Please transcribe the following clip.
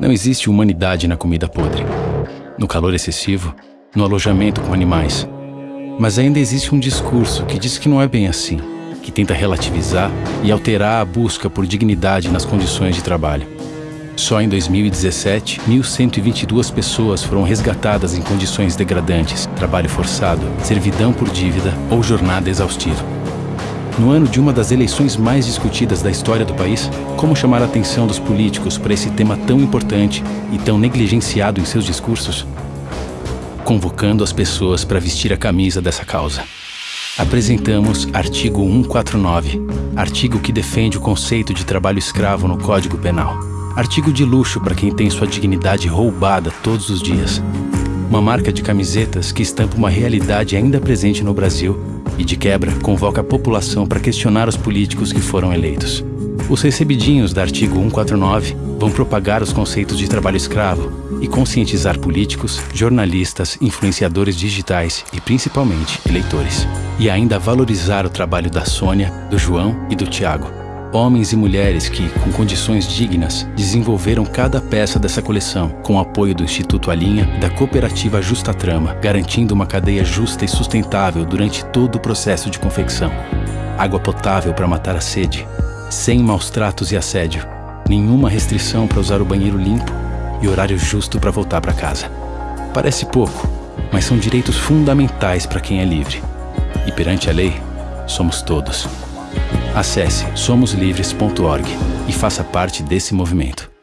Não existe humanidade na comida podre, no calor excessivo, no alojamento com animais. Mas ainda existe um discurso que diz que não é bem assim, que tenta relativizar e alterar a busca por dignidade nas condições de trabalho. Só em 2017, 1.122 pessoas foram resgatadas em condições degradantes, trabalho forçado, servidão por dívida ou jornada exaustiva. No ano de uma das eleições mais discutidas da história do país, como chamar a atenção dos políticos para esse tema tão importante e tão negligenciado em seus discursos? Convocando as pessoas para vestir a camisa dessa causa. Apresentamos artigo 149, artigo que defende o conceito de trabalho escravo no Código Penal. Artigo de luxo para quem tem sua dignidade roubada todos os dias. Uma marca de camisetas que estampa uma realidade ainda presente no Brasil e, de quebra, convoca a população para questionar os políticos que foram eleitos. Os recebidinhos da artigo 149 vão propagar os conceitos de trabalho escravo e conscientizar políticos, jornalistas, influenciadores digitais e, principalmente, eleitores. E ainda valorizar o trabalho da Sônia, do João e do Tiago homens e mulheres que, com condições dignas, desenvolveram cada peça dessa coleção, com o apoio do Instituto Alinha e da cooperativa Justa Trama, garantindo uma cadeia justa e sustentável durante todo o processo de confecção. Água potável para matar a sede, sem maus tratos e assédio, nenhuma restrição para usar o banheiro limpo e horário justo para voltar para casa. Parece pouco, mas são direitos fundamentais para quem é livre. E perante a lei, somos todos. Acesse somoslivres.org e faça parte desse movimento.